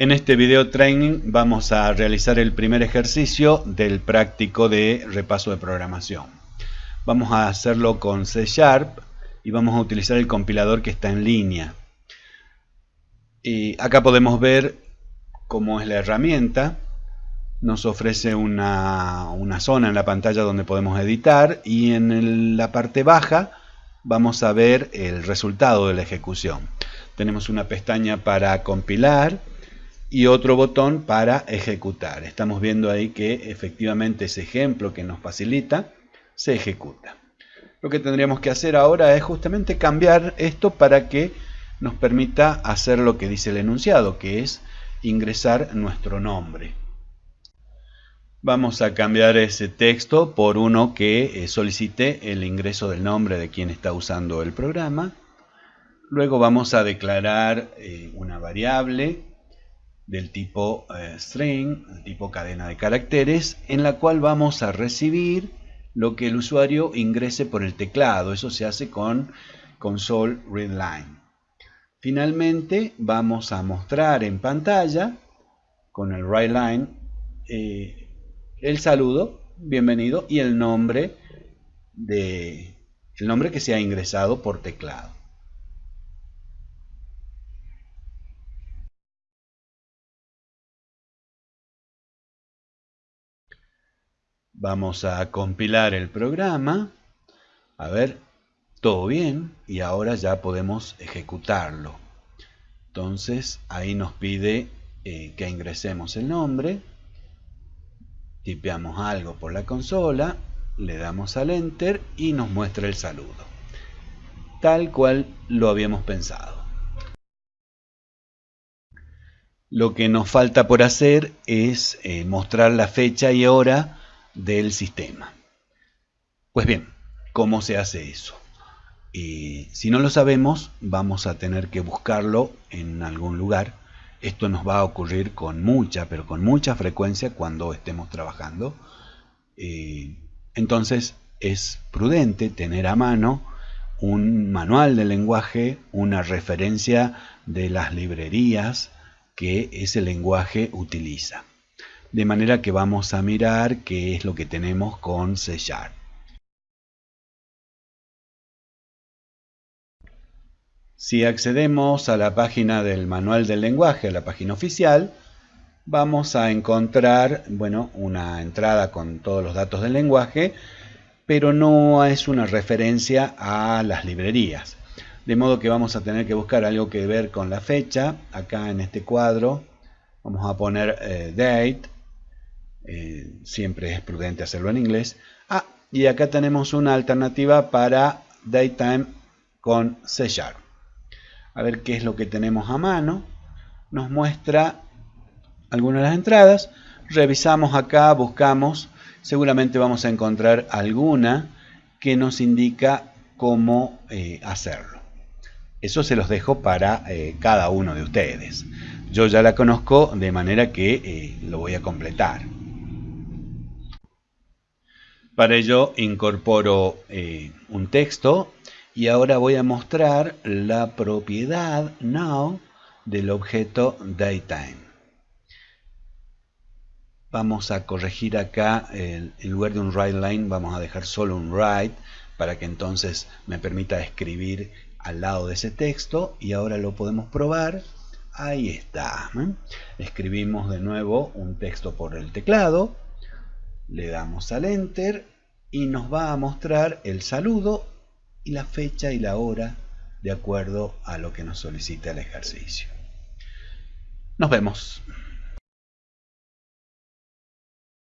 En este video training vamos a realizar el primer ejercicio del práctico de repaso de programación. Vamos a hacerlo con C Sharp y vamos a utilizar el compilador que está en línea. Y acá podemos ver cómo es la herramienta. Nos ofrece una, una zona en la pantalla donde podemos editar y en la parte baja vamos a ver el resultado de la ejecución. Tenemos una pestaña para compilar y otro botón para ejecutar. Estamos viendo ahí que efectivamente ese ejemplo que nos facilita se ejecuta. Lo que tendríamos que hacer ahora es justamente cambiar esto para que nos permita hacer lo que dice el enunciado, que es ingresar nuestro nombre. Vamos a cambiar ese texto por uno que eh, solicite el ingreso del nombre de quien está usando el programa. Luego vamos a declarar eh, una variable del tipo eh, string, tipo cadena de caracteres, en la cual vamos a recibir lo que el usuario ingrese por el teclado. Eso se hace con console readline. Finalmente vamos a mostrar en pantalla con el writeLine eh, el saludo, bienvenido, y el nombre de el nombre que se ha ingresado por teclado. Vamos a compilar el programa. A ver, todo bien. Y ahora ya podemos ejecutarlo. Entonces, ahí nos pide eh, que ingresemos el nombre. Tipeamos algo por la consola. Le damos al Enter y nos muestra el saludo. Tal cual lo habíamos pensado. Lo que nos falta por hacer es eh, mostrar la fecha y hora del sistema. Pues bien, ¿cómo se hace eso? Y si no lo sabemos, vamos a tener que buscarlo en algún lugar. Esto nos va a ocurrir con mucha, pero con mucha frecuencia cuando estemos trabajando. Eh, entonces es prudente tener a mano un manual de lenguaje, una referencia de las librerías que ese lenguaje utiliza de manera que vamos a mirar qué es lo que tenemos con C Sharp. Si accedemos a la página del manual del lenguaje, a la página oficial, vamos a encontrar bueno, una entrada con todos los datos del lenguaje, pero no es una referencia a las librerías. De modo que vamos a tener que buscar algo que ver con la fecha. Acá en este cuadro vamos a poner eh, date eh, siempre es prudente hacerlo en inglés. Ah, y acá tenemos una alternativa para Daytime con C. A ver qué es lo que tenemos a mano. Nos muestra algunas de las entradas. Revisamos acá, buscamos. Seguramente vamos a encontrar alguna que nos indica cómo eh, hacerlo. Eso se los dejo para eh, cada uno de ustedes. Yo ya la conozco de manera que lo voy a completar. Para ello incorporo eh, un texto y ahora voy a mostrar la propiedad now del objeto daytime. Vamos a corregir acá, el, en lugar de un write line vamos a dejar solo un write para que entonces me permita escribir al lado de ese texto y ahora lo podemos probar. Ahí está. ¿eh? Escribimos de nuevo un texto por el teclado le damos al enter y nos va a mostrar el saludo y la fecha y la hora de acuerdo a lo que nos solicita el ejercicio. Nos vemos.